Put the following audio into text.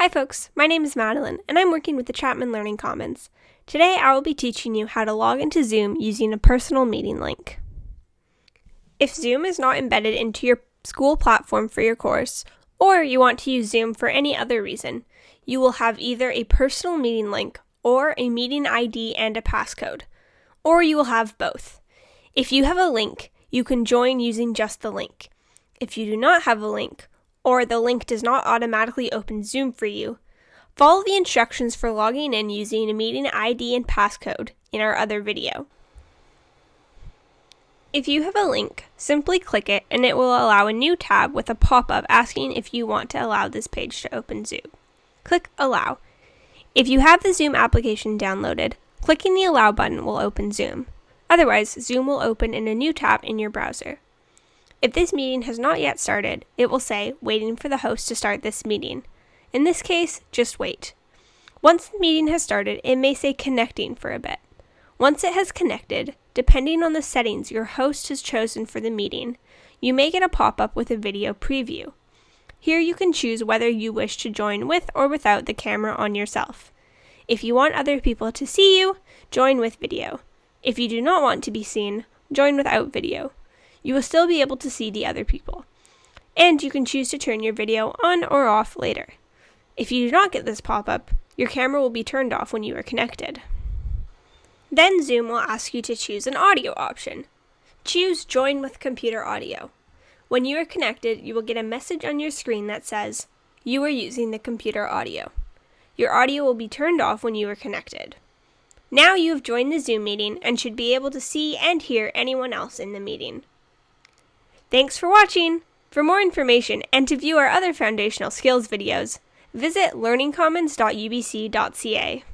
Hi folks, my name is Madeline and I'm working with the Chapman Learning Commons. Today I will be teaching you how to log into Zoom using a personal meeting link. If Zoom is not embedded into your school platform for your course, or you want to use Zoom for any other reason, you will have either a personal meeting link or a meeting ID and a passcode, or you will have both. If you have a link, you can join using just the link. If you do not have a link, or the link does not automatically open Zoom for you, follow the instructions for logging in using a meeting ID and passcode in our other video. If you have a link, simply click it and it will allow a new tab with a pop-up asking if you want to allow this page to open Zoom. Click Allow. If you have the Zoom application downloaded, clicking the Allow button will open Zoom. Otherwise, Zoom will open in a new tab in your browser. If this meeting has not yet started, it will say, waiting for the host to start this meeting. In this case, just wait. Once the meeting has started, it may say connecting for a bit. Once it has connected, depending on the settings your host has chosen for the meeting, you may get a pop-up with a video preview. Here you can choose whether you wish to join with or without the camera on yourself. If you want other people to see you, join with video. If you do not want to be seen, join without video you will still be able to see the other people. And you can choose to turn your video on or off later. If you do not get this pop-up, your camera will be turned off when you are connected. Then Zoom will ask you to choose an audio option. Choose Join with Computer Audio. When you are connected, you will get a message on your screen that says, You are using the computer audio. Your audio will be turned off when you are connected. Now you have joined the Zoom meeting and should be able to see and hear anyone else in the meeting. Thanks for watching! For more information and to view our other foundational skills videos, visit learningcommons.ubc.ca.